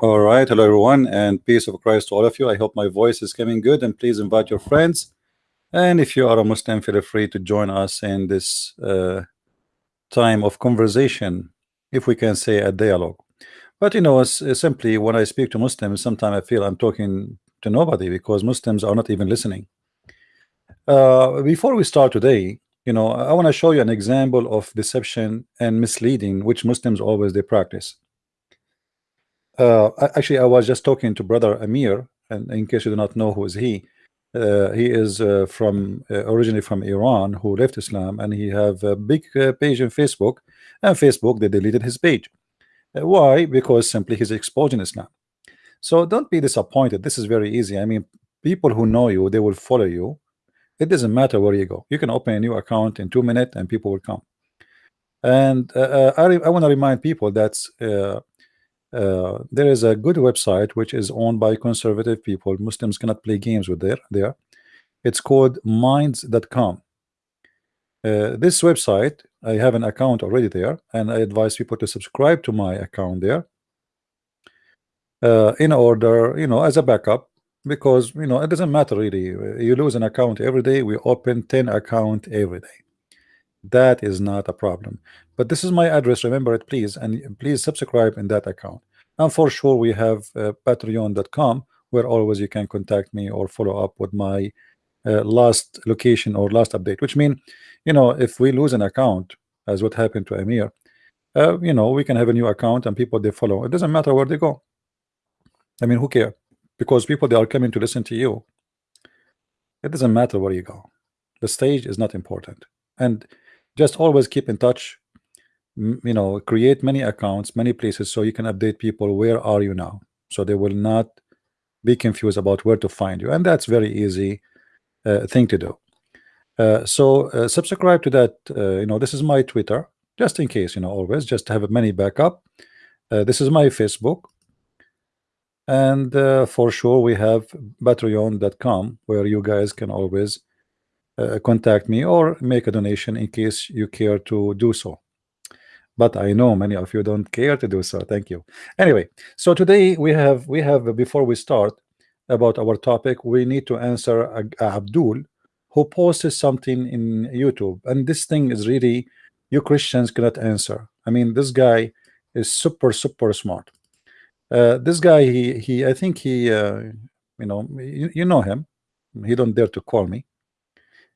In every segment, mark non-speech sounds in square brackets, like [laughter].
All right, hello everyone, and peace of Christ to all of you. I hope my voice is coming good, and please invite your friends. And if you are a Muslim, feel free to join us in this uh, time of conversation, if we can say a dialogue. But you know, simply when I speak to Muslims, sometimes I feel I'm talking to nobody because Muslims are not even listening. Uh, before we start today, you know, I want to show you an example of deception and misleading, which Muslims always they practice. Uh, actually, I was just talking to brother Amir, and in case you do not know who is he, uh, he is uh, from uh, originally from Iran, who left Islam, and he have a big uh, page in Facebook, and Facebook they deleted his page. Uh, why? Because simply he's exposing Islam. So don't be disappointed. This is very easy. I mean, people who know you, they will follow you. It doesn't matter where you go. You can open a new account in two minutes, and people will come. And I, I want to remind people that uh, there is a good website which is owned by conservative people. Muslims cannot play games with there there. It's called minds.com uh, this website I have an account already there and I advise people to subscribe to my account there. Uh, in order you know as a backup because you know it doesn't matter really. You lose an account every day we open 10 account every day that is not a problem. But this is my address remember it please and please subscribe in that account. And for sure we have uh, patreon.com where always you can contact me or follow up with my uh, last location or last update which mean you know if we lose an account as what happened to Amir uh, you know we can have a new account and people they follow. It doesn't matter where they go. I mean who care? Because people they are coming to listen to you. It doesn't matter where you go. The stage is not important. And just always keep in touch you know create many accounts many places so you can update people where are you now? So they will not be confused about where to find you and that's very easy uh, thing to do. Uh, so uh, subscribe to that uh, you know this is my Twitter just in case you know always just have many backup. Uh, this is my Facebook and uh, for sure we have patreon.com where you guys can always uh, contact me or make a donation in case you care to do so. But I know many of you don't care to do so. Thank you. Anyway so today we have we have before we start about our topic we need to answer Abdul who posted something in YouTube. And this thing is really you Christians cannot answer. I mean this guy is super super smart. Uh, this guy he he I think he uh, you know you, you know him. He don't dare to call me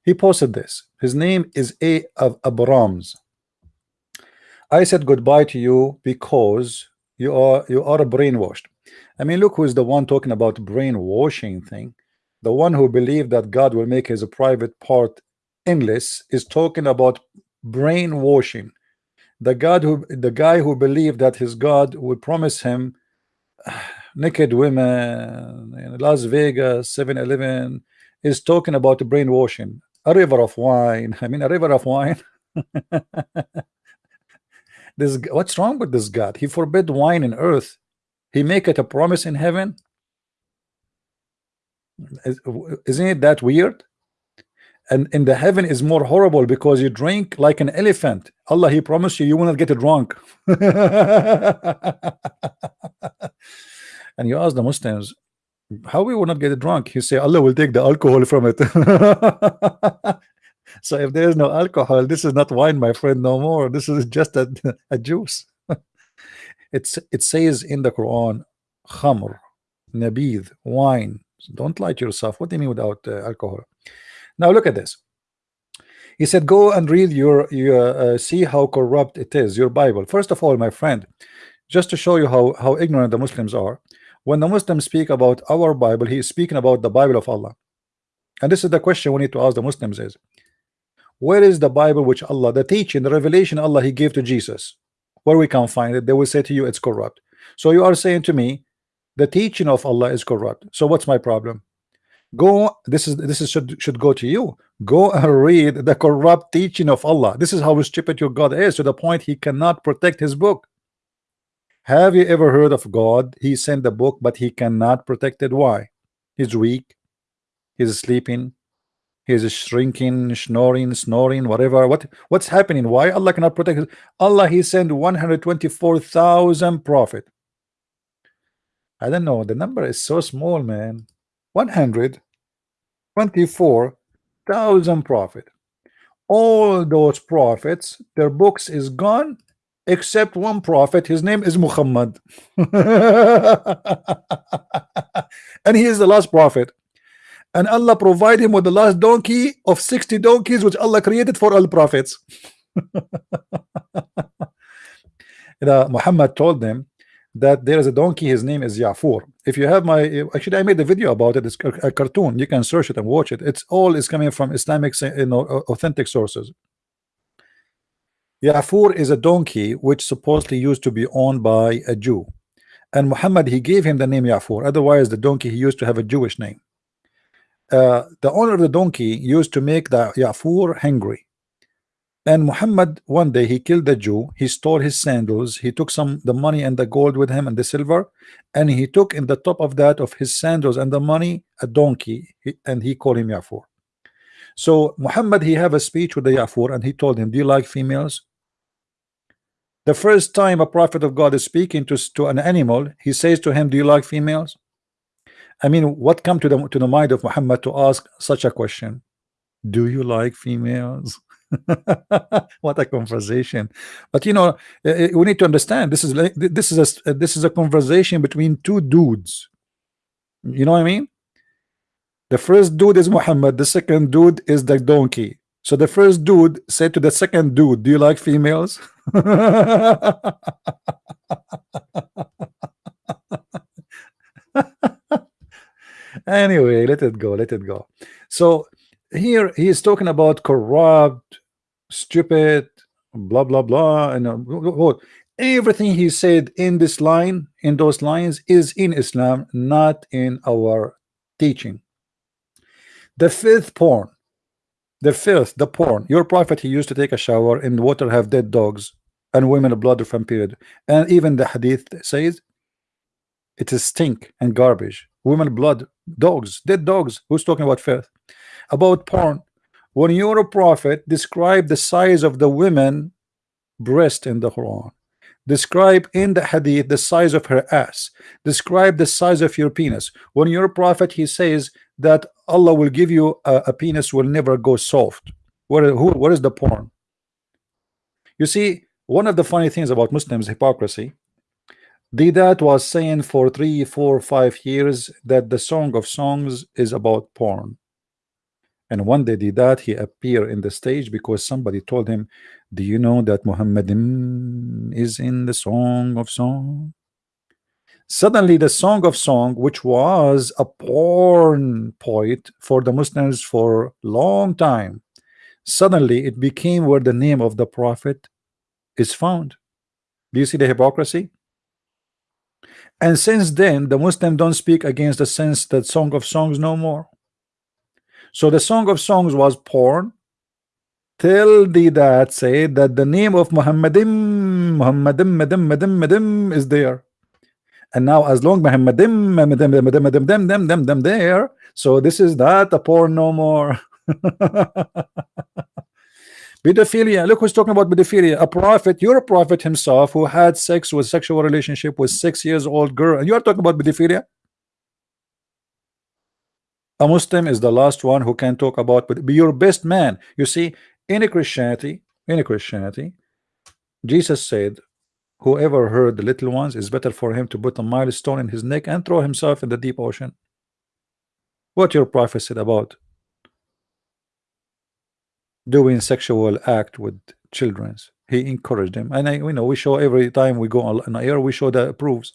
he posted this. His name is A of Abrams. I said goodbye to you because you are you are brainwashed. I mean, look who's the one talking about brainwashing thing. The one who believed that God will make his private part endless is talking about brainwashing. The God who the guy who believed that his God would promise him [sighs] naked women in Las Vegas, 7-Eleven, is talking about brainwashing a river of wine. I mean, a river of wine. [laughs] this what's wrong with this God? He forbid wine in earth. He make it a promise in heaven. Isn't it that weird? And in the heaven is more horrible because you drink like an elephant. Allah, He promised you, you will not get drunk. [laughs] and you ask the Muslims, how we will not get drunk? He say Allah will take the alcohol from it. [laughs] So if there is no alcohol this is not wine my friend no more. This is just a, a juice. [laughs] It's it says in the Quran khamr nabid wine. Don't lie to yourself. What do you mean without uh, alcohol? Now look at this. He said go and read your your uh, see how corrupt it is your Bible. First of all my friend just to show you how how ignorant the Muslims are when the Muslims speak about our Bible he is speaking about the Bible of Allah. And this is the question we need to ask the Muslims is where is the Bible which Allah the teaching the revelation Allah he gave to Jesus? Where we can find it they will say to you it's corrupt. So you are saying to me the teaching of Allah is corrupt. So what's my problem? Go this is this is should should go to you. Go and [laughs] read the corrupt teaching of Allah. This is how stupid your God is to the point he cannot protect his book have you ever heard of God? He sent the book, but he cannot protect it. Why? He's weak. He's sleeping. He's shrinking, snoring, snoring, whatever. What what's happening? Why Allah cannot protect it? Allah He sent 124,000 prophet. I don't know. The number is so small, man. 124,000 prophet. All those prophets, their books is gone, except one prophet. His name is Muhammad. [laughs] and he is the last prophet. And Allah provide him with the last donkey of 60 donkeys which Allah created for all prophets. [laughs] you Muhammad told them that there is a donkey his name is Ya'fur if you have my actually I made a video about it it's a cartoon you can search it and watch it it's all is coming from Islamic you know authentic sources Ya'fur is a donkey which supposedly used to be owned by a Jew. And Muhammad he gave him the name Ya'fur otherwise the donkey he used to have a Jewish name. Uh, the owner of the donkey used to make the Ya'fur hungry and Muhammad one day he killed the Jew he stole his sandals he took some the money and the gold with him and the silver and he took in the top of that of his sandals and the money a donkey and he called him Yafur. So Muhammad he have a speech with the Yafur and he told him do you like females the first time a prophet of God is speaking to, to an animal he says to him do you like females? I mean what come to the to the mind of Muhammad to ask such a question? Do you like females? [laughs] What a conversation. But you know eh, eh, we need to understand this is like this is a this is a conversation between two dudes. You know what I mean? The first dude is Muhammad the second dude is the donkey so the first dude said to the second dude do you like females? [laughs] Anyway let it go let it go. So here he is talking about corrupt stupid, blah blah blah, and uh, everything he said in this line, in those lines, is in Islam, not in our teaching. The fifth porn, the fifth, the porn. Your prophet he used to take a shower in water have dead dogs and women blood from period, and even the hadith says it is stink and garbage. Women blood, dogs, dead dogs. Who's talking about filth? About porn when your prophet describe the size of the women breast in the Quran describe in the hadith the size of her ass describe the size of your penis when your prophet he says that Allah will give you a, a penis will never go soft. What who what is the porn? You see one of the funny things about Muslims hypocrisy Deedat was saying for three four five years that the song of songs is about porn. And one day Deedat he appeared in the stage because somebody told him do you know that Muhammad is in the song of song suddenly the song of song which was a porn poet for the Muslims for a long time suddenly it became where the name of the prophet is found. Do you see the hypocrisy? And since then the Muslim don't speak against the sense that song of songs no more. So the Song of Songs was porn. Till Deedat say that the name of Muhammadim Muhammadim Madim Madim Madim is there. And now as long Muhammadim Madim Madim Madim Dem Dem Dem Dem there, so this is not a porn no more. [laughs] pedophilia look who's talking about pedophilia. A prophet your prophet himself who had sex with sexual relationship with six years old girl. And you are talking about pedophilia? A Muslim is the last one who can talk about but be your best man. You see in a Christianity in a Christianity Jesus said whoever heard the little ones is better for him to put a milestone in his neck and throw himself in the deep ocean. What your prophet said about doing sexual act with children? He encouraged them and I we know we show every time we go on air we show the proofs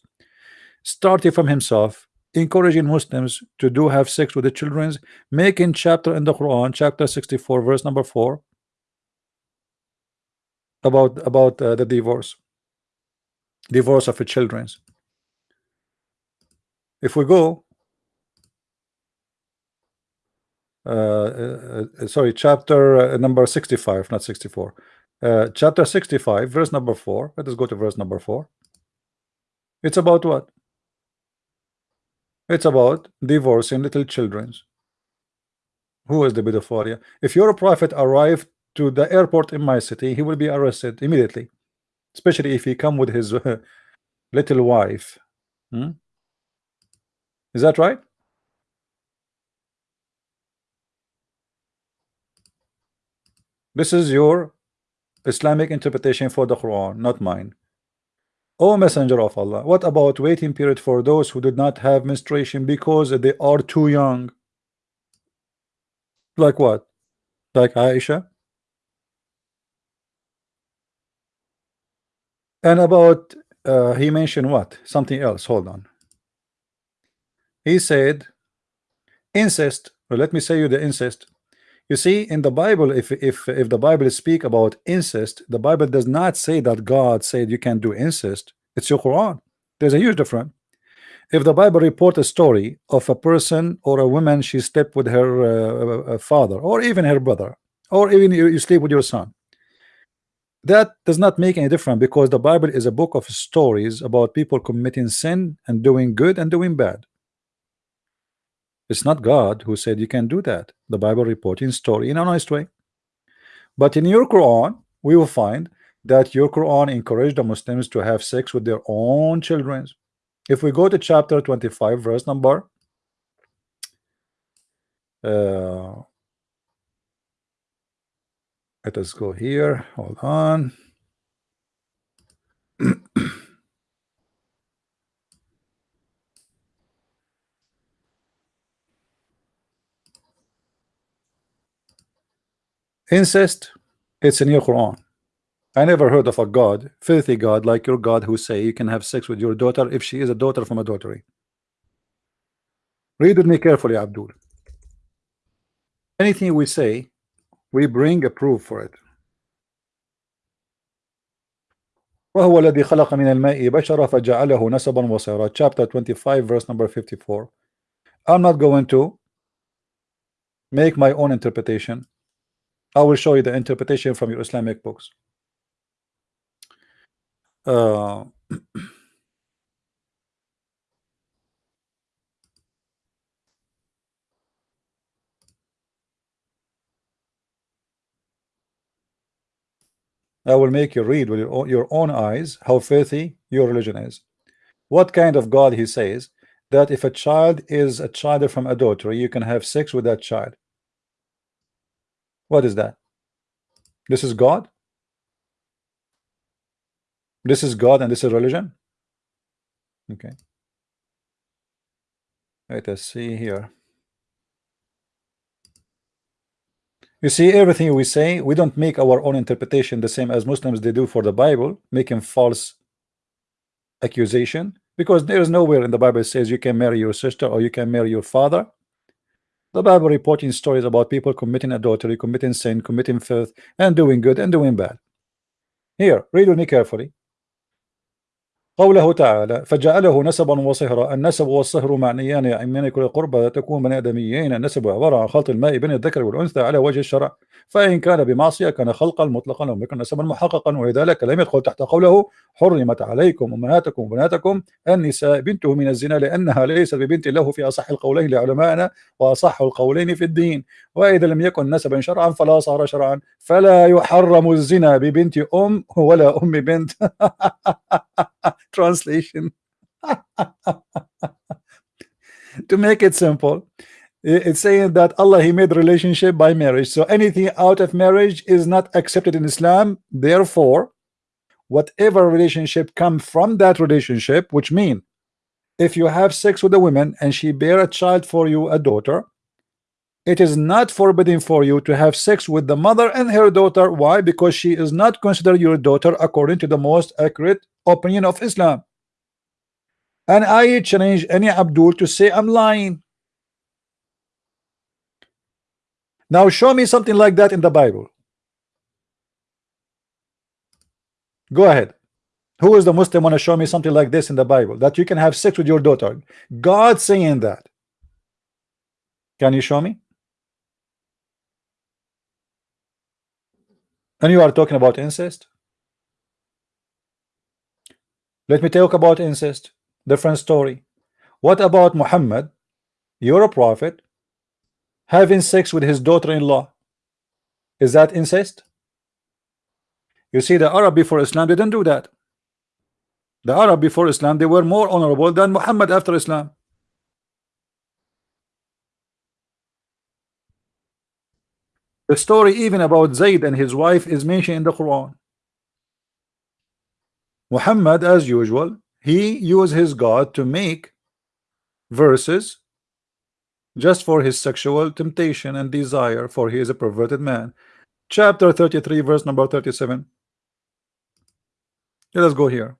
starting from himself encouraging Muslims to do have sex with the children making chapter in the Quran chapter 64 verse number 4 about about uh, the divorce divorce of the children. If we go uh, uh, uh sorry chapter uh, number 65 not 64 uh, chapter 65 verse number 4 let us go to verse number 4 it's about what? It's about divorcing little children. Who is the pedophilia? If your prophet arrived to the airport in my city, he will be arrested immediately, especially if he come with his uh, little wife. Hmm? Is that right? This is your Islamic interpretation for the Quran, not mine. O Messenger of Allah, what about waiting period for those who did not have menstruation because they are too young? Like what? Like Aisha? And about, uh, he mentioned what? Something else. Hold on. He said, incest. Well, let me say you the incest. You see, in the Bible, if if if the Bible speak about incest, the Bible does not say that God said you can do incest. It's your Quran. There's a huge difference. If the Bible report a story of a person or a woman, she slept with her uh, uh, father or even her brother, or even you, you sleep with your son, that does not make any difference because the Bible is a book of stories about people committing sin and doing good and doing bad. It's not God who said you can do that. The Bible reporting story in a nice way. But in your Quran, we will find that your Quran encouraged the Muslims to have sex with their own children. If we go to chapter 25, verse number uh, let us go here. Hold on. [clears throat] Incest, it's in your Quran. I never heard of a God, filthy God like your God, who say you can have sex with your daughter if she is a daughter from adultery. Read with me carefully, Abdul. Anything we say, we bring a proof for it. وهو الذي خلق من الماء بشرا فجعله نسبا وصيرا chapter 25 verse number 54 I'm not going to make my own interpretation I will show you the interpretation from your Islamic books. Uh, [clears throat] I will make you read with your own eyes how filthy your religion is. What kind of God he says that if a child is a child from adultery, you can have sex with that child. What is that? This is God? This is God and this is religion? Okay. Let us see here. You see, everything we say, we don't make our own interpretation the same as Muslims they do for the Bible, making false accusation, because there is nowhere in the Bible says you can marry your sister or you can marry your father. The Bible reporting stories about people committing adultery, committing sin, committing filth, and doing good and doing bad. Here, read with me carefully. قوله تعالى فجعله نسبا وصهرا. النسب والصهر معنيان من كل قربة تكون من آدميين. النسب عبارة عن خلط الماء بين الذكر والأنثى على وجه الشرع. فإن كان بمعصية كان خلقا مطلقا أو يكون نسبا محققا. ولذلك لم يدخل تحت قوله حرمت عليكم أمهاتكم وبناتكم النساء بنته من الزنا لأنها ليست ببنت له في أصح القولين لعلمائنا وأصح القولين في الدين. وإذا لم يكن نسبا شرعا فلا صار شرعا. فلا يحرم الزنا ببنت أم ولا أم بنت. [laughs] translation. [laughs] To make it simple it's saying that Allah he made relationship by marriage. So anything out of marriage is not accepted in Islam. Therefore whatever relationship come from that relationship which mean if you have sex with a woman and she bear a child for you a daughter it is not forbidden for you to have sex with the mother and her daughter. Why? Because she is not considered your daughter according to the most accurate opinion of Islam. And I challenge any Abdul to say I'm lying. Now show me something like that in the Bible. Go ahead. Who is the Muslim want to show me something like this in the Bible that you can have sex with your daughter? God saying that. Can you show me and you are talking about incest? Let me talk about incest. Different story. What about Muhammad you're a prophet having sex with his daughter-in-law? Is that incest? You see the Arab before Islam didn't do that. The Arab before Islam they were more honorable than Muhammad after Islam The story even about Zayd and his wife is mentioned in the Quran. Muhammad, as usual, he used his God to make verses just for his sexual temptation and desire, for he is a perverted man. Chapter 33, verse number 37. Let us go here.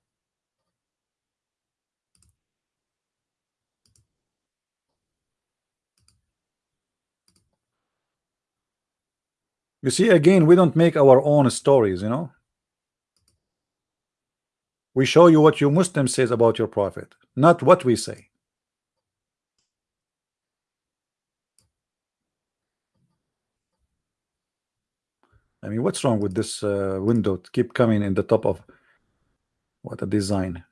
You see, again, we don't make our own stories, you know. We show you what your Muslim says about your prophet, not what we say. I mean, what's wrong with this uh, window to keep coming in the top of what a design.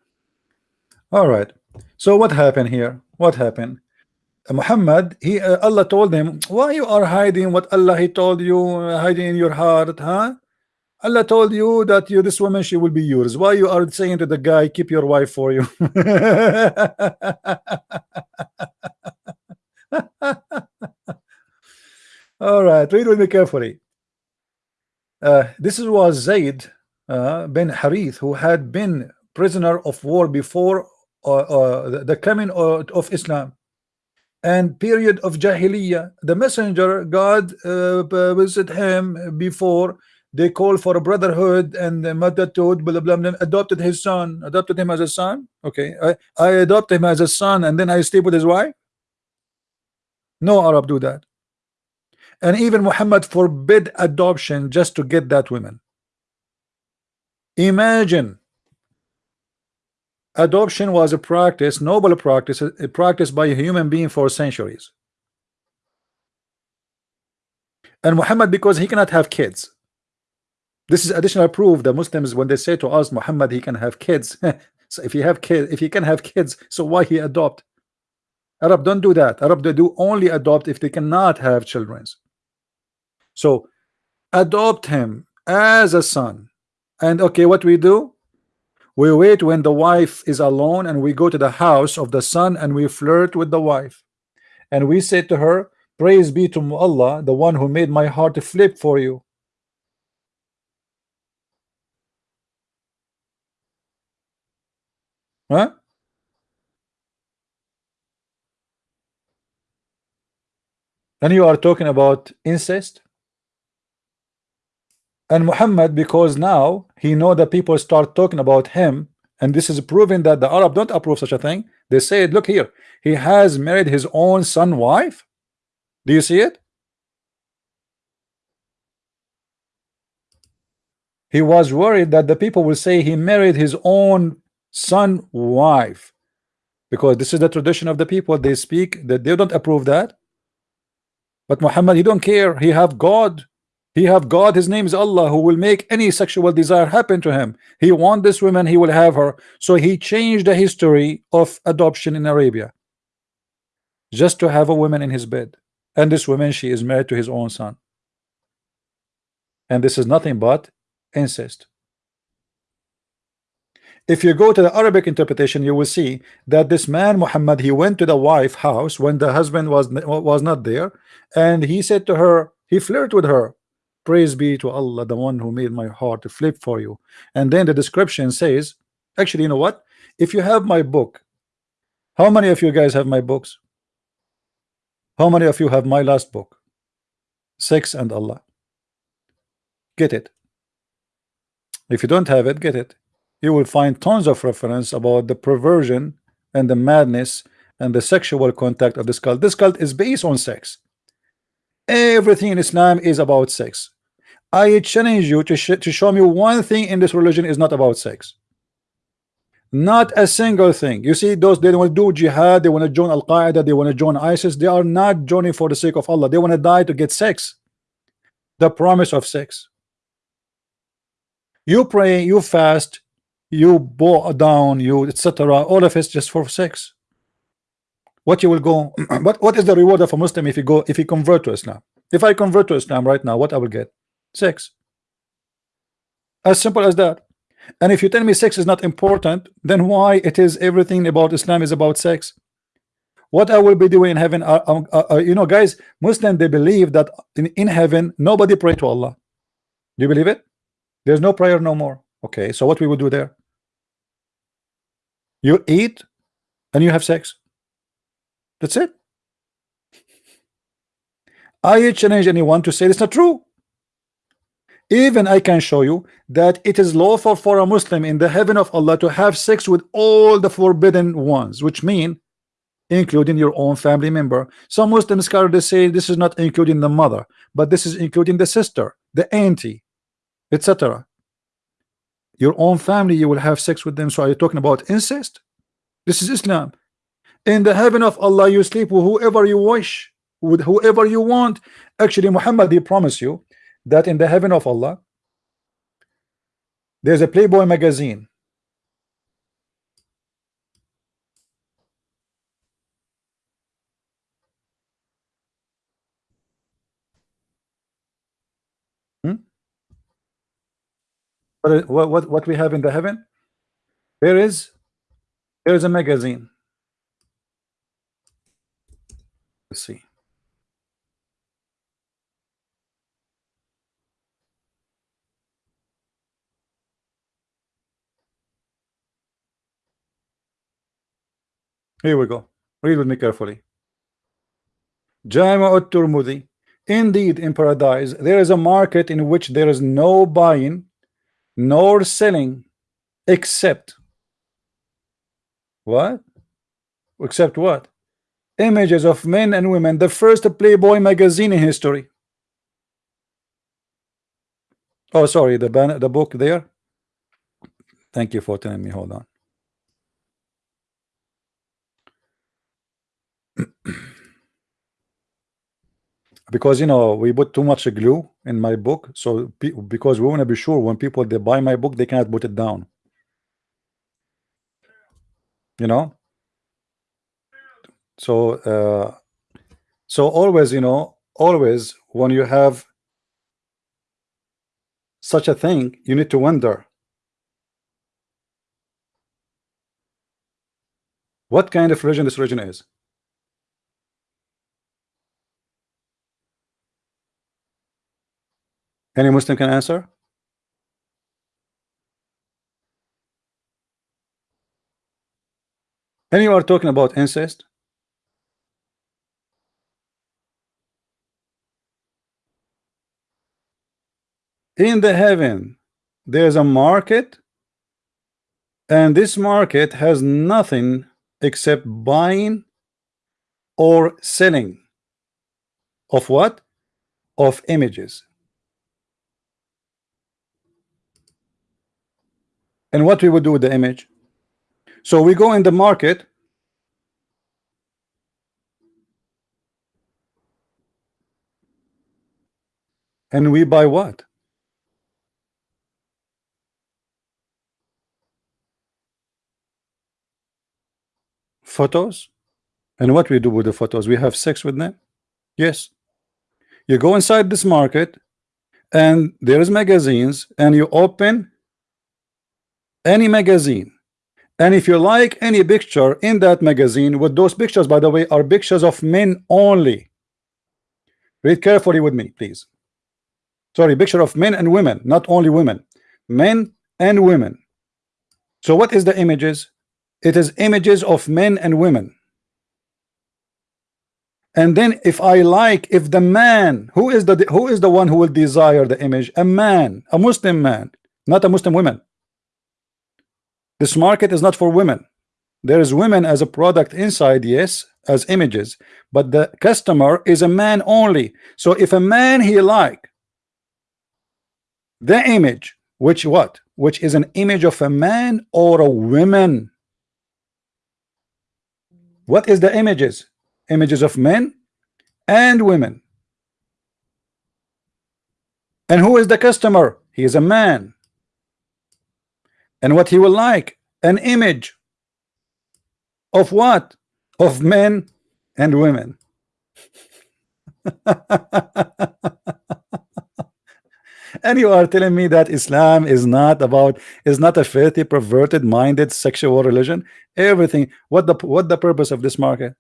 All right. So what happened here? What happened? Muhammad, he uh, Allah told him, why you are hiding what Allah he told you, uh, hiding in your heart, huh? Allah told you that you this woman she will be yours. Why you are saying to the guy, keep your wife for you? [laughs] All right, read with me carefully. Uh, this was Zayd uh, bin Harith, who had been prisoner of war before uh, the coming of Islam and period of Jahiliyyah. The messenger God uh, visited him before they call for a brotherhood and madatud, blah, blah, blah, adopted his son, adopted him as a son. Okay, I, I adopt him as a son and then I stay with his wife. No Arab do that. And even Muhammad forbid adoption just to get that woman. Imagine adoption was a practice, noble practice, a practice by a human being for centuries. And Muhammad, because he cannot have kids, this is additional proof that Muslims, when they say to us, Muhammad, he can have kids. [laughs] so if he have kids, if he can have kids, so why he adopt? Arab don't do that. Arab they do only adopt if they cannot have children. So adopt him as a son. And okay, what we do? We wait when the wife is alone and we go to the house of the son and we flirt with the wife. And we say to her, Praise be to Allah, the one who made my heart flip for you. Huh? And you are talking about incest? And Muhammad, because now he know that people start talking about him, and this is proving that the Arab don't approve such a thing. They said, look here, he has married his own son wife. Do you see it? He was worried that the people will say he married his own son wife because this is the tradition of the people they speak that they don't approve that but Muhammad he don't care he have God he have God his name is Allah who will make any sexual desire happen to him. He want this woman he will have her. So he changed the history of adoption in Arabia. Just to have a woman in his bed. And this woman she is married to his own son. And this is nothing but incest. If you go to the Arabic interpretation you will see that this man Muhammad he went to the wife house when the husband was was not there. And he said to her he flirted with her praise be to Allah the one who made my heart to flip for you. And then the description says actually you know what? If you have my book how many of you guys have my books? How many of you have my last book? Sex and Allah. Get it. If you don't have it get it. You will find tons of reference about the perversion and the madness and the sexual contact of this cult. This cult is based on sex. Everything in Islam is about sex. I challenge you to, sh to show me one thing in this religion is not about sex. Not a single thing. You see, those they want to do jihad, they want to join Al Qaeda, they want to join ISIS. They are not joining for the sake of Allah. They want to die to get sex. The promise of sex. You pray, you fast, you bow down, you etc. All of it's just for sex. What you will go? [clears throat] what what is the reward of a Muslim if you go if you convert to Islam? If I convert to Islam right now, what I will get? Sex. As simple as that. And if you tell me sex is not important, then why it is everything about Islam is about sex? what I will be doing in heaven um, uh, uh, you know guys Muslim they believe that in, in heaven nobody pray to Allah. Do you believe it? There's no prayer no more. Okay so what we will do there? You eat and you have sex. That's it. I challenge anyone to say it's not true even I can show you that it is lawful for a Muslim in the heaven of Allah to have sex with all the forbidden ones which mean including your own family member. Some Muslim scholars say this is not including the mother but this is including the sister the auntie etc your own family you will have sex with them. So are you talking about incest? This is Islam. In the heaven of Allah you sleep with whoever you wish with whoever you want. Actually Muhammad he promised you that in the heaven of Allah there's a Playboy magazine. Hmm? what, what what we have in the heaven? There is there is a magazine. Let's see Here we go. Read with me carefully. Jami Tirmidhi. Indeed, in paradise, there is a market in which there is no buying nor selling except what? Except what? Images of men and women, the first Playboy magazine in history. Oh, sorry, the the book there. Thank you for telling me. Hold on. Because you know we put too much glue in my book so because we want to be sure when people they buy my book they cannot put it down. You know? So uh so always you know always when you have such a thing you need to wonder what kind of religion this religion is Any Muslim can answer? And you are talking about incest? In the heaven, there's a market, and this market has nothing except buying or selling of what? Of images. And what we would do with the image. So we go in the market. And we buy what? Photos? And what we do with the photos? We have sex with them? Yes. You go inside this market and there's magazines and you open any magazine. And if you like any picture in that magazine with those pictures by the way are pictures of men only. Read carefully with me please. Sorry picture of men and women not only women. Men and women. So what is the images? It is images of men and women. And then if I like if the man who is the who is the one who will desire the image? A man a Muslim man not a Muslim woman this market is not for women. There is women as a product inside, yes, as images, but the customer is a man only. So if a man he like the image, which what? Which is an image of a man or a woman. What is the images? Images of men and women. And who is the customer? He is a man and what he will like an image of what of men and women [laughs] and you are telling me that Islam is not about is not a filthy perverted minded sexual religion everything what the what the purpose of this market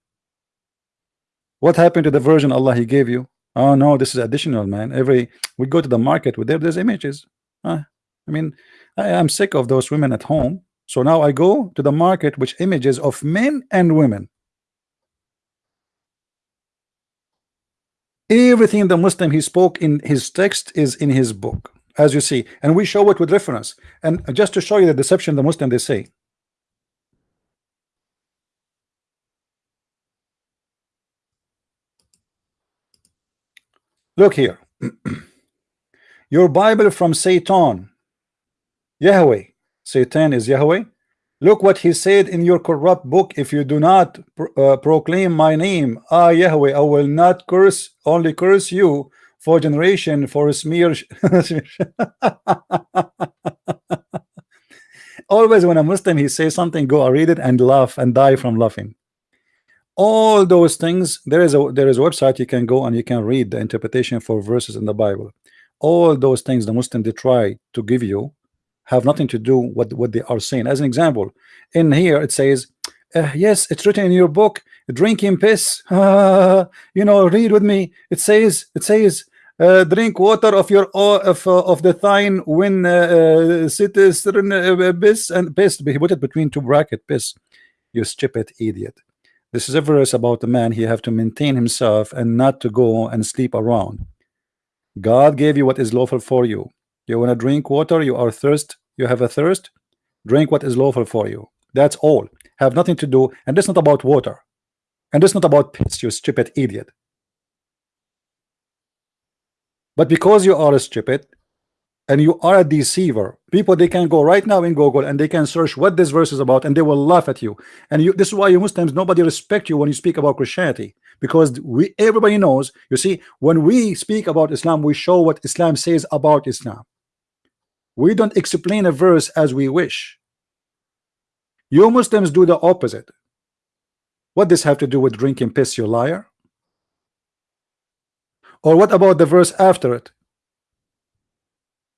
What happened to the version Allah He gave you? Oh no, this is additional, man. Every we go to the market with there, there's images. Uh, I mean, I am sick of those women at home. So now I go to the market which images of men and women. Everything the Muslim he spoke in his text is in his book, as you see, and we show it with reference. And just to show you the deception the Muslim they say. Look here. [clears throat] Your Bible from Satan. Yahweh. Satan is Yahweh. Look what he said in your corrupt book. If you do not uh, proclaim my name, ah Yahweh, I will not curse, only curse you for generation, for smear. [laughs] Always when a Muslim he says something, go I read it and laugh and die from laughing all those things there is a there is a website you can go and you can read the interpretation for verses in the Bible all those things the Muslim they try to give you have nothing to do with what they are saying. As an example in here it says uh, yes it's written in your book drinking piss. Uh, [laughs] you know read with me. It says it says uh, drink water of your of uh, of the thine when uh, uh citizen uh, piss and piss. He put it between two bracket piss. You stupid idiot. This is a verse about a man. He have to maintain himself and not to go and sleep around. God gave you what is lawful for you. You want to drink water, you are thirst, you have a thirst, drink what is lawful for you. That's all. Have nothing to do, and this not about water. And this not about piss, you stupid idiot. But because you are a stupid, and you are a deceiver people they can go right now in google and they can search what this verse is about and they will laugh at you and you this is why you muslims nobody respect you when you speak about christianity because we everybody knows you see when we speak about islam we show what islam says about islam we don't explain a verse as we wish. You muslims do the opposite. What does have to do with drinking piss you liar? Or what about the verse after it?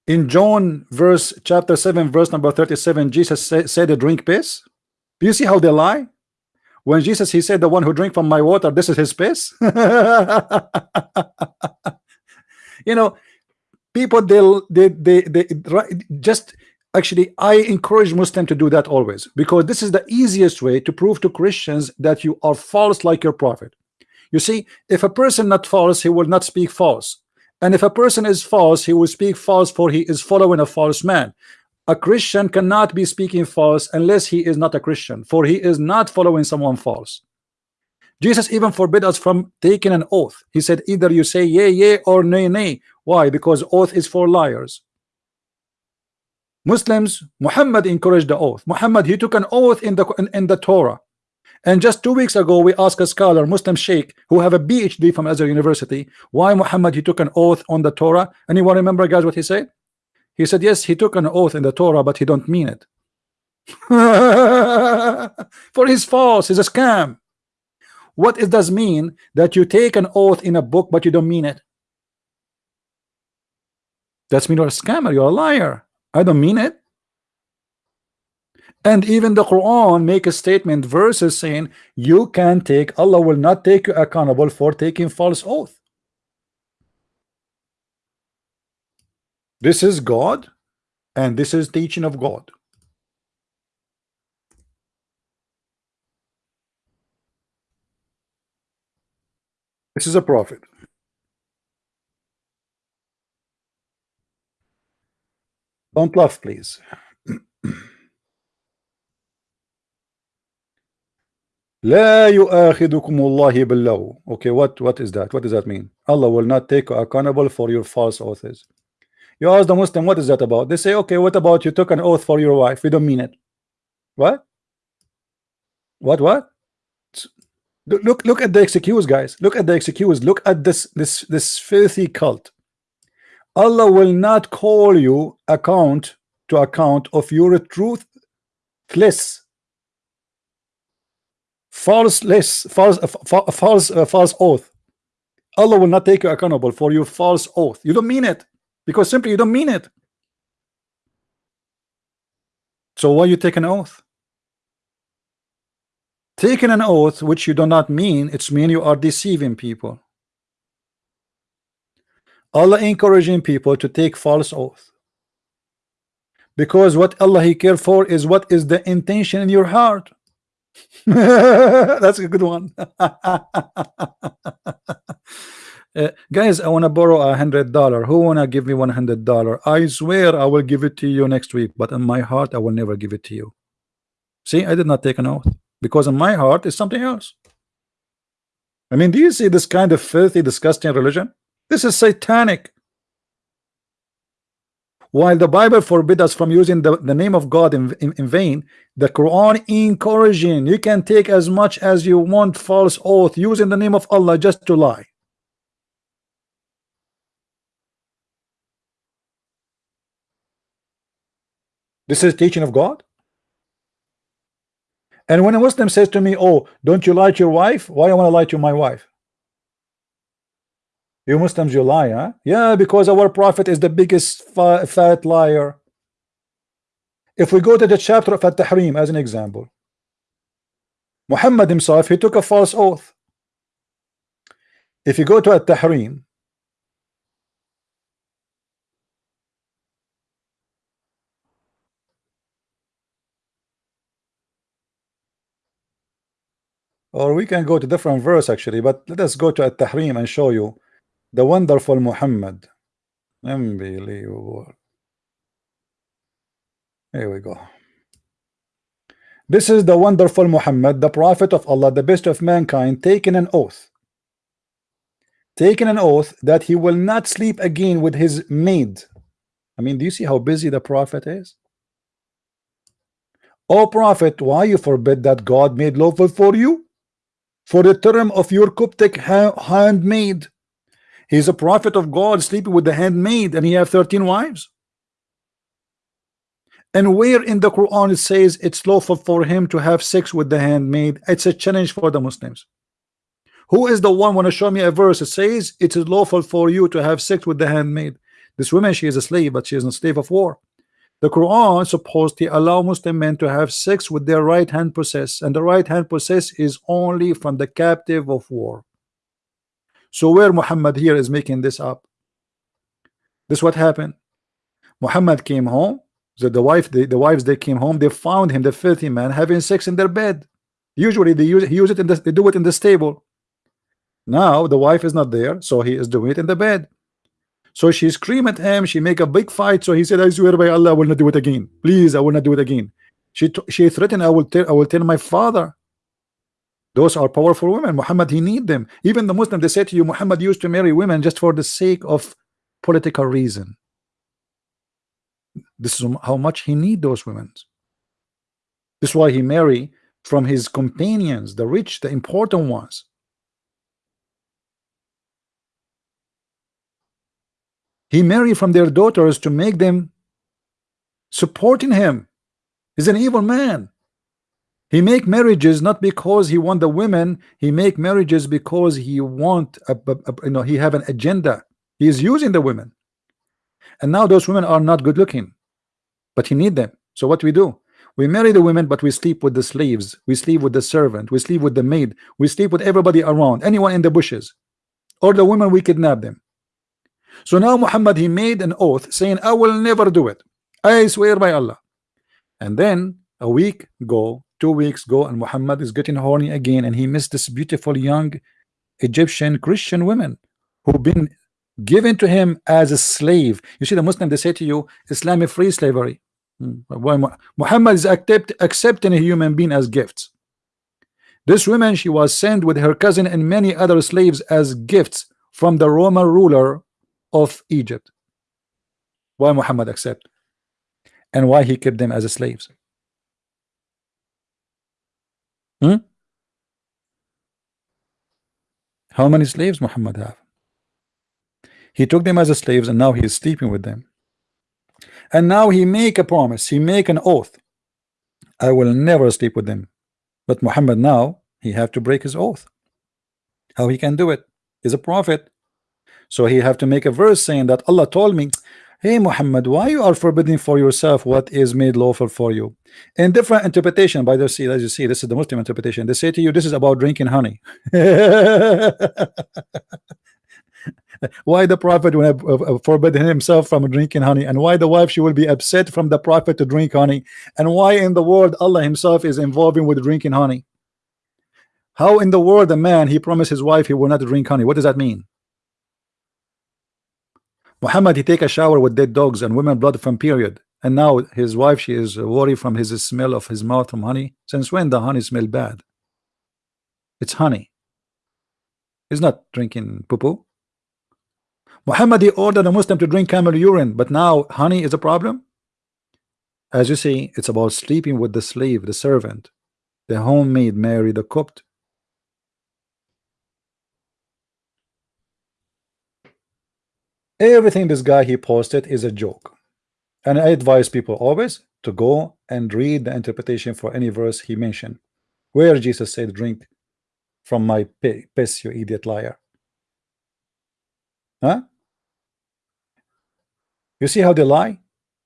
In John verse chapter 7 verse number 37 Jesus say, said drink piss? Do you see how they lie? When Jesus he said the one who drink from my water this is his piss. [laughs] You know people they they they, they just actually I encourage Muslim to do that always because this is the easiest way to prove to Christians that you are false like your prophet you see if a person not false he will not speak false and if a person is false, he will speak false, for he is following a false man. A Christian cannot be speaking false unless he is not a Christian, for he is not following someone false. Jesus even forbid us from taking an oath. He said, either you say yea, yea, or nay, nay. Why? Because oath is for liars. Muslims, Muhammad encouraged the oath. Muhammad, he took an oath in the in, in the Torah. And just two weeks ago, we asked a scholar, Muslim Sheikh, who have a PhD from Azhar University, why Muhammad he took an oath on the Torah. Anyone remember, guys, what he said? He said, yes, he took an oath in the Torah, but he don't mean it. [laughs] For his false, he's a scam. What it does mean that you take an oath in a book, but you don't mean it? That's mean you're a scammer, you're a liar. I don't mean it. And even the Quran make a statement verses saying you can take Allah will not take you accountable for taking false oath. This is God and this is teaching of God. This is a prophet. Don't laugh, please. لا يؤاخذكم الله باللغو okay what what is that what does that mean Allah will not take you accountable for your false oaths you ask the Muslim what is that about they say okay what about you took an oath for your wife we don't mean it what what what Look look at the excuse guys. Look at the excuse look at this this this filthy cult. Allah will not call you account to account of your truthless falseless, false uh, false uh, false oath. Allah will not take you accountable for your false oath. You don't mean it because simply you don't mean it. So why you take an oath taking an oath which you do not mean it's mean you are deceiving people. Allah encouraging people to take false oath. Because what Allah he care for is what is the intention in your heart. [laughs] That's a good one. [laughs] Uh, guys I want to borrow a hundred dollar. Who wanna give me one hundred dollar? I swear I will give it to you next week but in my heart I will never give it to you. See I did not take an oath because in my heart is something else. I mean do you see this kind of filthy disgusting religion? This is satanic. While the Bible forbid us from using the, the name of God in, in, in vain the Quran encouraging you can take as much as you want false oath using the name of Allah just to lie. This is teaching of God and when a Muslim says to me, Oh, don't you lie to your wife? Why I want to lie to my wife? You Muslims, you lie, huh? Yeah, because our prophet is the biggest fat liar. If we go to the chapter of At-Tahrim as an example, Muhammad himself, he took a false oath. If you go to At-Tahrim, or we can go to different verse actually but let us go to At-Tahrim and show you the wonderful Muhammad. Unbelievable. Here we go. This is the wonderful Muhammad the prophet of Allah the best of mankind taking an oath. Taking an oath that he will not sleep again with his maid. I mean do you see how busy the prophet is? O prophet why you forbid that God made lawful for you for the term of your Coptic ha handmaid. He's a prophet of God sleeping with the handmaid and he have 13 wives. And where in the Quran it says it's lawful for him to have sex with the handmaid, it's a challenge for the Muslims. Who is the one want to show me a verse that says it is lawful for you to have sex with the handmaid? This woman, she is a slave, but she is a slave of war. The Quran supposedly allow Muslim men to have sex with their right hand possess, and the right hand possess is only from the captive of war. So where Muhammad here is making this up? This what happened. Muhammad came home. So the wife, the, the wives, they came home. They found him, the filthy man, having sex in their bed. Usually they use, use it in the, they do it in the stable. Now the wife is not there, so he is doing it in the bed. So she screamed at him. She make a big fight. So he said, "I swear by Allah, I will not do it again. Please, I will not do it again." She she threatened, "I will tell I will tell my father." Those are powerful women. Muhammad, he need them. Even the Muslim, they say to you, Muhammad used to marry women just for the sake of political reason. This is how much he need those women. This is why he marry from his companions, the rich, the important ones. He married from their daughters to make them supporting him. He's an evil man. He make marriages not because he want the women. He make marriages because he want a, a, a, you know he have an agenda. He is using the women, and now those women are not good looking, but he need them. So what we do? We marry the women, but we sleep with the slaves. We sleep with the servant. We sleep with the maid. We sleep with everybody around. Anyone in the bushes, or the women we kidnap them. So now Muhammad he made an oath saying I will never do it. I swear by Allah. And then a week go two weeks go and Muhammad is getting horny again and he missed this beautiful young Egyptian Christian women who've been given to him as a slave. You see the Muslim they say to you Islam is free slavery. Hmm. Muhammad is accept, accepting a human being as gifts. This woman she was sent with her cousin and many other slaves as gifts from the Roman ruler of Egypt. Why Muhammad accept? And why he kept them as slaves? Hmm? How many slaves Muhammad have? He took them as slaves and now he is sleeping with them. And now he make a promise, he make an oath. I will never sleep with them. But Muhammad now, he have to break his oath. How he can do it? He's a prophet. So he have to make a verse saying that Allah told me Hey Muhammad, why you are forbidding for yourself what is made lawful for you? In different interpretation, by the see, as you see, this is the Muslim interpretation. They say to you, this is about drinking honey. [laughs] why the prophet would have uh, forbidden himself from drinking honey and why the wife she will be upset from the prophet to drink honey and why in the world Allah himself is involving with drinking honey how in the world a man he promised his wife he will not drink honey what does that mean Muhammad he take a shower with dead dogs and women blood from period. And now his wife she is worried from his smell of his mouth from honey. Since when the honey smell bad? It's honey. He's not drinking poo poo Muhammad he ordered a Muslim to drink camel urine but now honey is a problem? As you see it's about sleeping with the slave the servant. The homemaid Mary the Copt everything this guy he posted is a joke and I advise people always to go and read the interpretation for any verse he mentioned where Jesus said drink from my piss you idiot liar huh you see how they lie?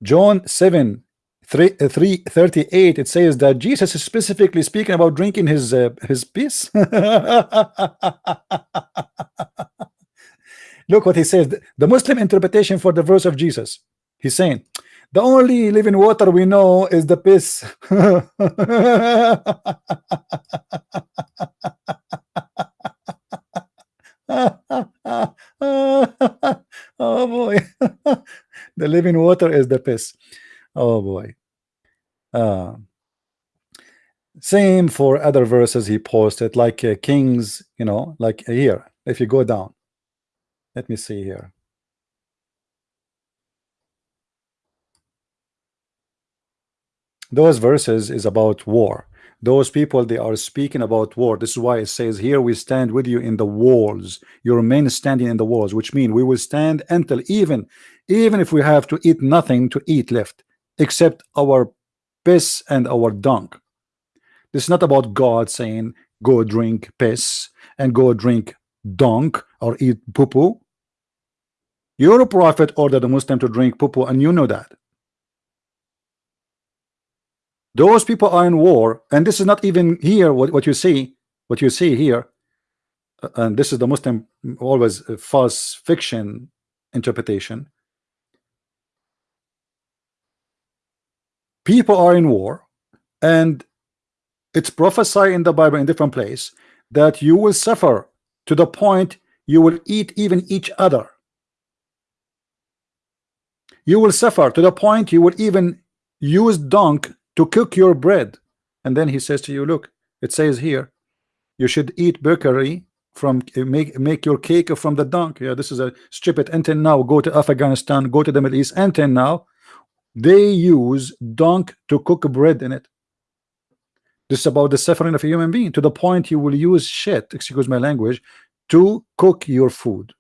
John 7 3, uh, 3 38 it says that Jesus is specifically speaking about drinking his uh, his piss. [laughs] Look what he says. The Muslim interpretation for the verse of Jesus. He's saying the only living water we know is the piss. [laughs] oh boy [laughs] the living water is the piss oh boy uh, same for other verses he posted like uh, kings you know like here if you go down let me see here. Those verses is about war. Those people they are speaking about war. This is why it says here we stand with you in the walls. Your men standing in the walls which mean we will stand until even even if we have to eat nothing to eat left except our piss and our dung. This is not about God saying go drink piss and go drink dung or eat poo poo your prophet ordered a Muslim to drink poo poo and you know that. Those people are in war and this is not even here what, what you see what you see here. Uh, and this is the Muslim always false fiction interpretation. People are in war and it's prophesied in the Bible in different place that you will suffer to the point you will eat even each other. You will suffer to the point you will even use dunk to cook your bread. And then he says to you look it says here you should eat bakery from make make your cake from the dung yeah this is a stupid until now. Go to Afghanistan go to the Middle East. Until now they use dung to cook bread in it this is about the suffering of a human being to the point you will use shit excuse my language to cook your food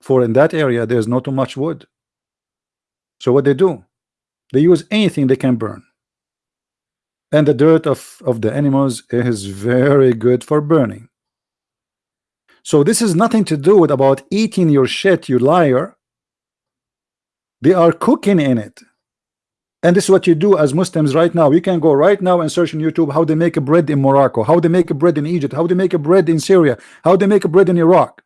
for in that area there's not too much wood so what they do they use anything they can burn. And the dirt of, of the animals is very good for burning. So this is nothing to do with about eating your shit, you liar. They are cooking in it. And this is what you do as Muslims right now. You can go right now and search on YouTube how they make a bread in Morocco, how they make a bread in Egypt, how they make a bread in Syria, how they make a bread in Iraq.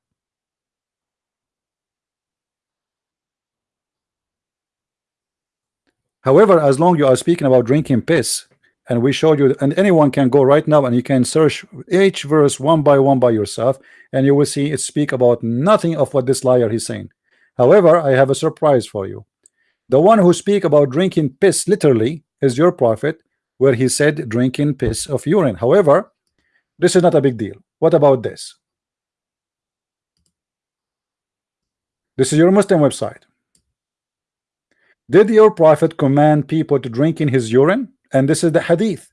However, as long you are speaking about drinking piss, and we showed you, and anyone can go right now and you can search each verse one by one by yourself, and you will see it speak about nothing of what this liar is saying. However, I have a surprise for you. The one who speak about drinking piss literally is your prophet, where he said drinking piss of urine. However, this is not a big deal. What about this? This is your Muslim website. Did your prophet command people to drink in his urine? And this is the hadith.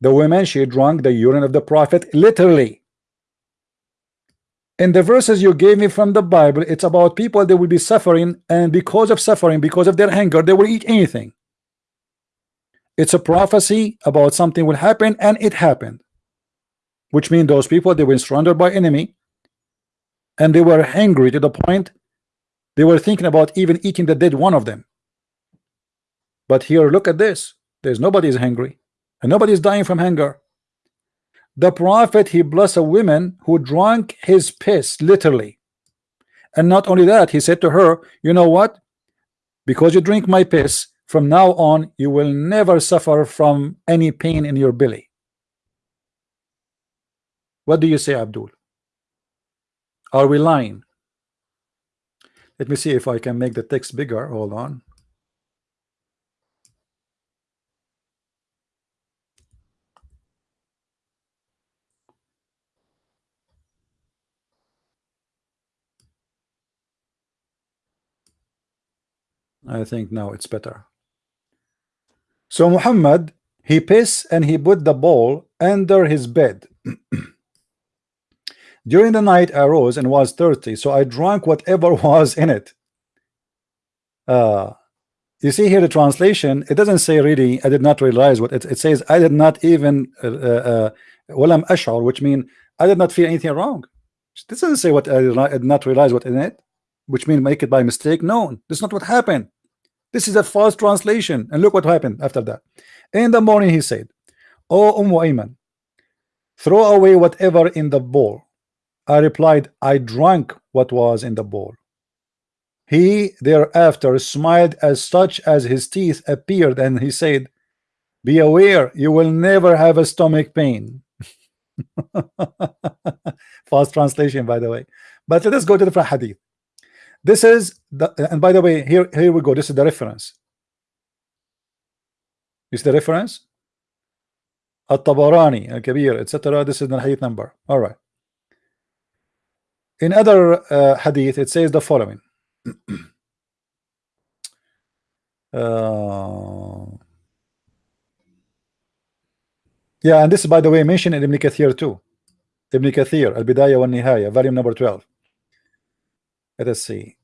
The woman, she drank the urine of the prophet literally. In the verses you gave me from the Bible, it's about people that will be suffering, and because of suffering, because of their hunger, they will eat anything. It's a prophecy about something will happen, and it happened. Which means those people they were surrounded by enemy, and they were hungry to the point They were thinking about even eating the dead one of them. But here, look at this. There's nobody is hungry, and nobody is dying from hunger. The prophet he blessed a woman who drank his piss literally. And not only that, he said to her, You know what? Because you drink my piss, from now on you will never suffer from any pain in your belly. What do you say, Abdul? Are we lying? Let me see if I can make the text bigger. Hold on. I think now it's better. So Muhammad, he pissed and he put the bowl under his bed. [clears throat] During the night I rose and was thirsty, so I drank whatever [laughs] was in it. Uh, you see here the translation, it doesn't say really, I did not realize what it, it says, I did not even, uh, uh, walam ashar, which mean I did not feel anything wrong. This doesn't say what I did not realize what in it which means make it by mistake. No, that's not what happened. This is a false translation. And look what happened after that. In the morning, he said, "O Umm Ayman, throw away whatever in the bowl." I replied, "I drank what was in the bowl." He thereafter smiled as such as his teeth appeared, and he said, "Be aware, you will never have a stomach pain." [laughs] False translation, by the way. But let us go to the hadith. This is the and by the way, here here we go. This is the reference. Is the reference? At-Tabarani, Al-Kabir, etc. This is the hadith number. All right. In other uh, hadith, it says the following. [clears throat] uh, yeah, and this, by the way, mentioned in Ibn Kathir too. Ibn Kathir, Al-Bidayah wa Nihaya, volume number 12. Let us see.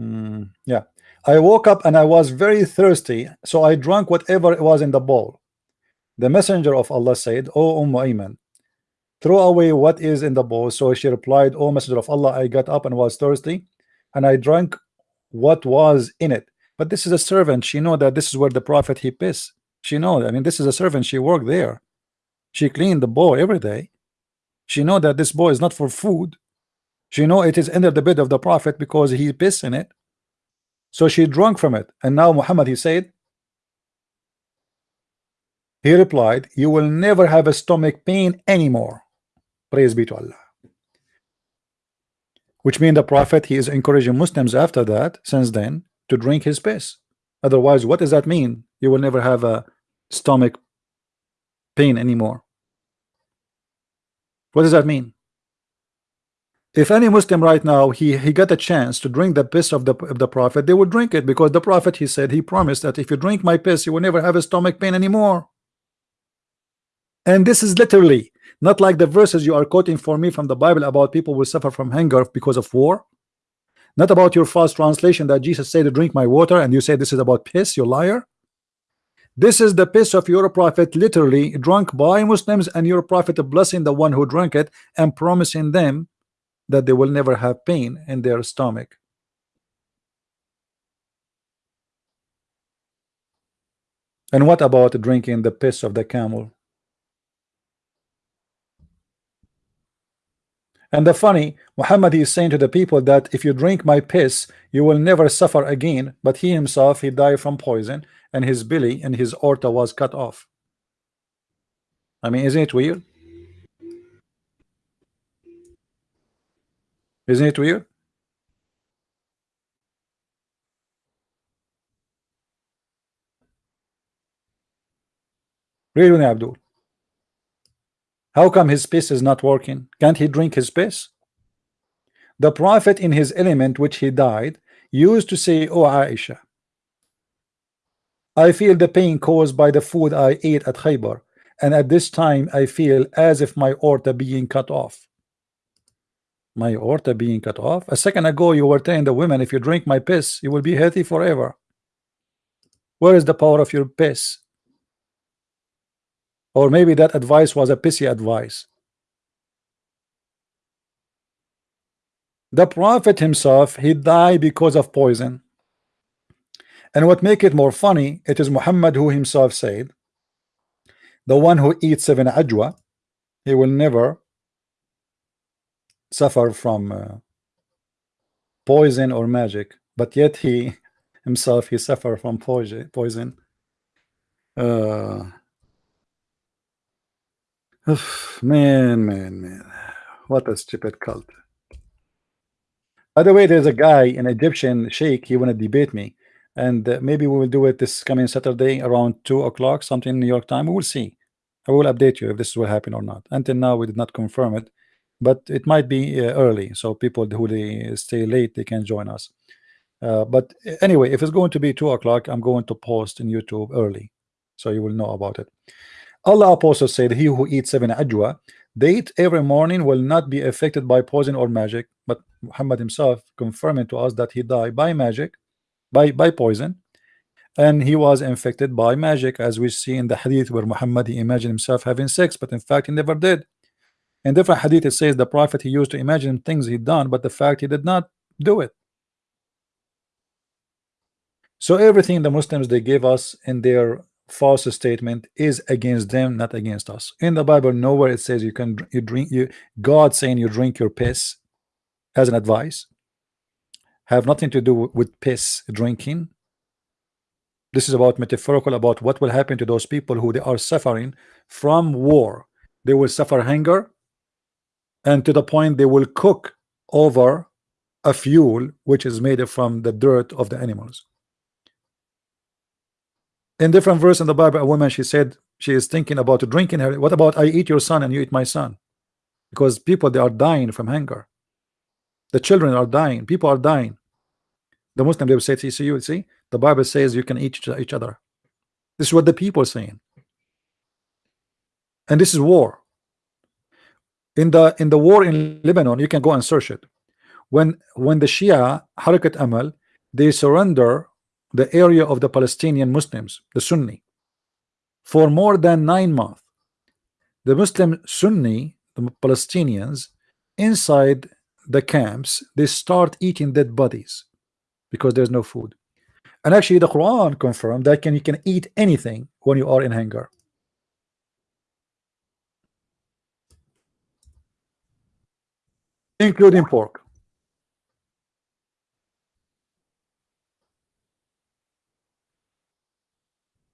Mm, yeah. I woke up and I was very thirsty, so I drank whatever was in the bowl. The messenger of Allah said, O Umm Ayman, throw away what is in the bowl. So she replied, O messenger of Allah, I got up and was thirsty, and I drank what was in it. But this is a servant. She know that this is where the prophet he piss. She know. I mean, this is a servant. She worked there. She cleaned the bowl every day. She know that this bowl is not for food. She know it is under the bed of the Prophet because he pissed in it. So she drunk from it. And now Muhammad, he said, he replied, you will never have a stomach pain anymore. Praise be to Allah. Which means the Prophet, he is encouraging Muslims after that, since then, to drink his piss. Otherwise, what does that mean? You will never have a stomach pain anymore. What does that mean? If any Muslim right now he he got a chance to drink the piss of the of the prophet they would drink it because the prophet he said he promised that if you drink my piss you will never have a stomach pain anymore. And this is literally not like the verses you are quoting for me from the Bible about people will suffer from hunger because of war. Not about your false translation that Jesus said to drink my water and you say this is about piss you liar. This is the piss of your prophet literally drunk by Muslims and your prophet blessing the one who drank it and promising them that they will never have pain in their stomach. And what about drinking the piss of the camel? And the funny, Muhammad is saying to the people that if you drink my piss, you will never suffer again. But he himself, he died from poison, and his belly and his aorta was cut off. I mean, isn't it weird? Isn't it weird? Really, Abdul. How come his piss is not working? Can't he drink his piss? The Prophet in his element which he died used to say, Oh Aisha, I feel the pain caused by the food I ate at Khaybar, and at this time I feel as if my aorta being cut off my aorta being cut off. A second ago you were telling the women if you drink my piss you will be healthy forever. Where is the power of your piss? Or maybe that advice was a pissy advice. The prophet himself he died because of poison. And what make it more funny it is Muhammad who himself said the one who eats seven ajwa he will never suffer from uh, poison or magic but yet he [laughs] himself he suffer from poison poison. Uh, man man man. What a stupid cult. By the way there's a guy an Egyptian sheikh he want to debate me and uh, maybe we will do it this coming Saturday around two o'clock something in New York time. We will see. I will update you if this will happen or not. Until now we did not confirm it but it might be uh, early so people who they stay late they can join us. Uh, but anyway if it's going to be two o'clock I'm going to post in YouTube early so you will know about it. Allah apostle said he who eats seven ajwa eat every morning will not be affected by poison or magic. But Muhammad himself confirming to us that he died by magic by by poison and he was infected by magic as we see in the hadith where Muhammad he imagined himself having sex but in fact he never did in different hadith it says the prophet he used to imagine things he'd done but the fact he did not do it. So everything the Muslims they give us in their false statement is against them not against us. In the Bible nowhere it says you can you drink you God saying you drink your piss as an advice have nothing to do with piss drinking. This is about metaphorical about what will happen to those people who they are suffering from war. They will suffer hunger and to the point they will cook over a fuel which is made from the dirt of the animals. In different verse in the Bible a woman she said she is thinking about drinking her what about I eat your son and you eat my son? Because people they are dying from hunger. The children are dying. People are dying. The Muslim they will say see you see? The Bible says you can eat each other. This is what the people saying. And this is war in the in the war in Lebanon you can go and search it when when the Shia Harakat Amal they surrender the area of the Palestinian Muslims, the Sunni, for more than nine months. The Muslim Sunni, the Palestinians, inside the camps, they start eating dead bodies because there's no food. And actually, the Quran confirmed that can you can eat anything when you are in hunger. Including pork.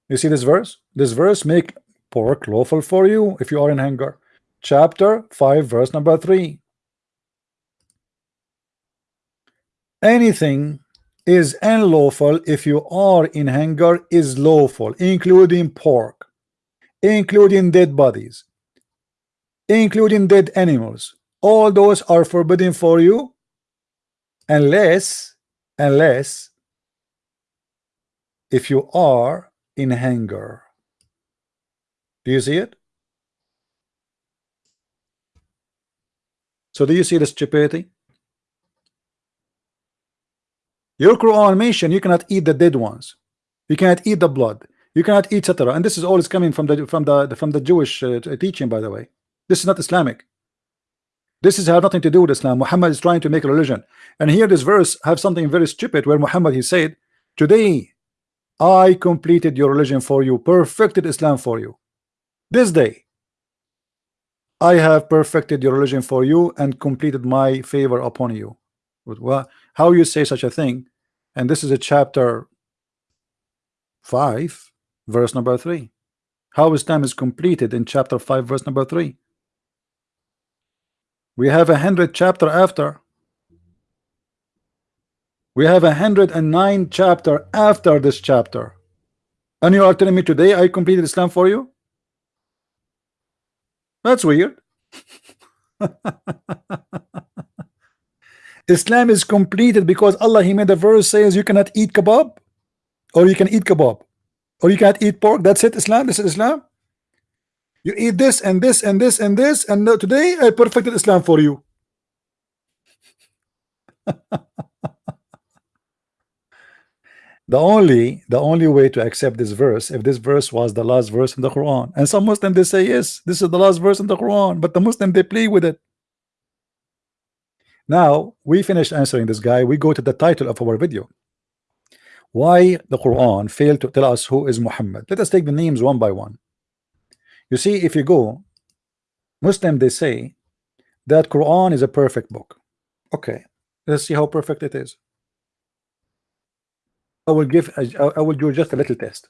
You see this verse? This verse make pork lawful for you if you are in hunger. Chapter 5, verse number 3. Anything is unlawful if you are in hunger is lawful, including pork, including dead bodies, including dead animals. All those are forbidden for you unless, unless if you are in hunger. Do you see it? So do you see the stupidity? Your Quran mention you cannot eat the dead ones. You cannot eat the blood. You cannot eat etc. And this is always coming from the from the from the Jewish uh, teaching, by the way. This is not Islamic. This is have nothing to do with Islam. Muhammad is trying to make a religion. And here this verse have something very stupid where Muhammad he said, Today I completed your religion for you, perfected Islam for you. This day, I have perfected your religion for you and completed my favor upon you. How you say such a thing? And this is a chapter 5, verse number 3. How Islam is completed in chapter 5, verse number 3. We have a hundred chapter after we have a hundred and nine chapter after this chapter. And you are telling me today I completed Islam for you? That's weird. [laughs] Islam is completed because Allah He made a verse says you cannot eat kebab or you can eat kebab or you can't eat pork. That's it. Islam. This is Islam. You eat this and this and this and this and today I perfected Islam for you. [laughs] the only the only way to accept this verse if this verse was the last verse in the Quran and some Muslims they say yes this is the last verse in the Quran but the Muslim they play with it Now we finished answering this guy. We go to the title of our video. Why the Quran failed to tell us who is Muhammad? Let us take the names one by one. You see, if you go Muslim, they say that Quran is a perfect book. Okay, let's see how perfect it is. I will give I will do just a little test.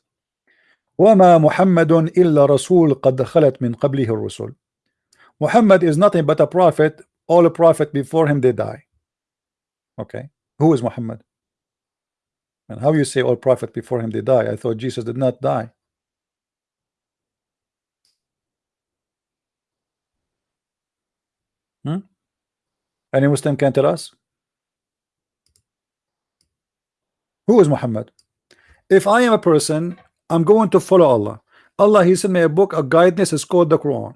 وما محمد إلا رسول قد خلت من قبله الرسل. Muhammad is nothing but a prophet. All a prophet before him they die. Okay, who is Muhammad? And how you say all prophet before him they die? I thought Jesus did not die. Hmm? Any Muslim can tell us? Who is Muhammad? If I am a person, I'm going to follow Allah. Allah, He sent me a book, a guidance is called the Quran.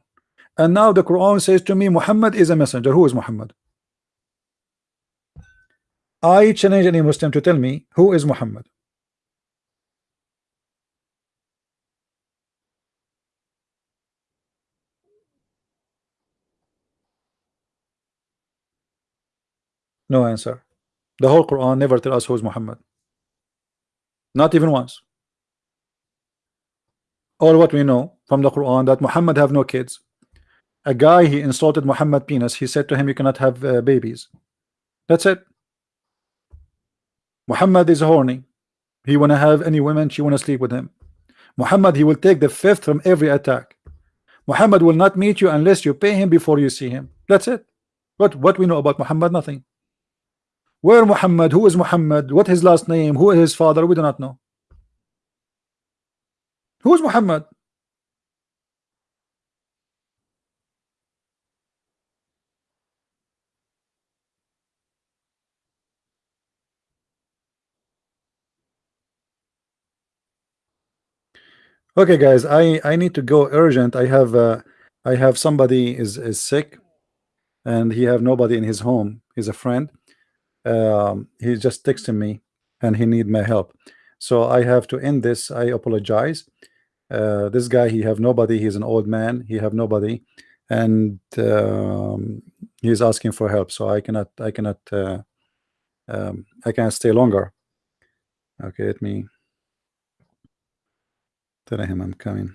And now the Quran says to me, Muhammad is a messenger. Who is Muhammad? I challenge any Muslim to tell me who is Muhammad. No answer. The whole Quran never tell us who is Muhammad. Not even once. All what we know from the Quran that Muhammad have no kids. A guy he insulted Muhammad penis. He said to him, "You cannot have uh, babies." That's it. Muhammad is horny. He wanna have any women. She wanna sleep with him. Muhammad he will take the fifth from every attack. Muhammad will not meet you unless you pay him before you see him. That's it. What what we know about Muhammad? Nothing. Where Muhammad? Who is Muhammad? What his last name? Who is his father? We do not know. Who is Muhammad? Okay, guys, I I need to go urgent. I have uh, I have somebody is is sick, and he have nobody in his home. He's a friend um, he just texted me and he need my help. So I have to end this. I apologize. Uh, this guy he have nobody. He's an old man. He have nobody. And um, he's asking for help. So I cannot I cannot uh, um, I can't stay longer. Okay let me tell him I'm coming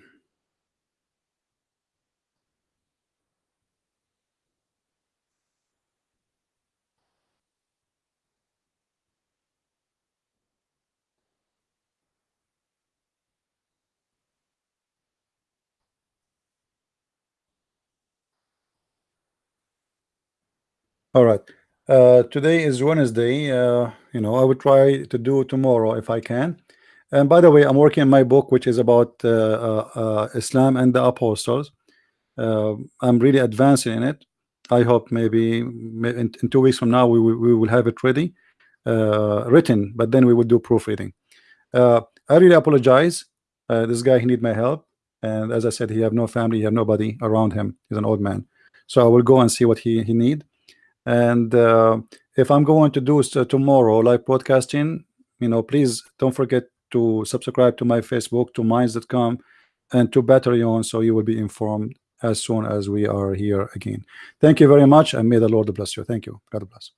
All right. Uh, today is Wednesday. Uh, you know, I will try to do tomorrow if I can. And by the way, I'm working on my book, which is about uh, uh, uh Islam and the apostles. Uh, I'm really advancing in it. I hope maybe in, in, two weeks from now we will, we will have it ready, written. But then we will do proofreading. I really apologize. this guy he need my help, and as I said, he have no family, he have nobody around him. He's an old man, so I will go and see what he he need and uh, if I'm going to do so tomorrow live broadcasting you know please don't forget to subscribe to my Facebook to minds.com and to Patreon so you will be informed as soon as we are here again. Thank you very much and may the Lord bless you. Thank you. God bless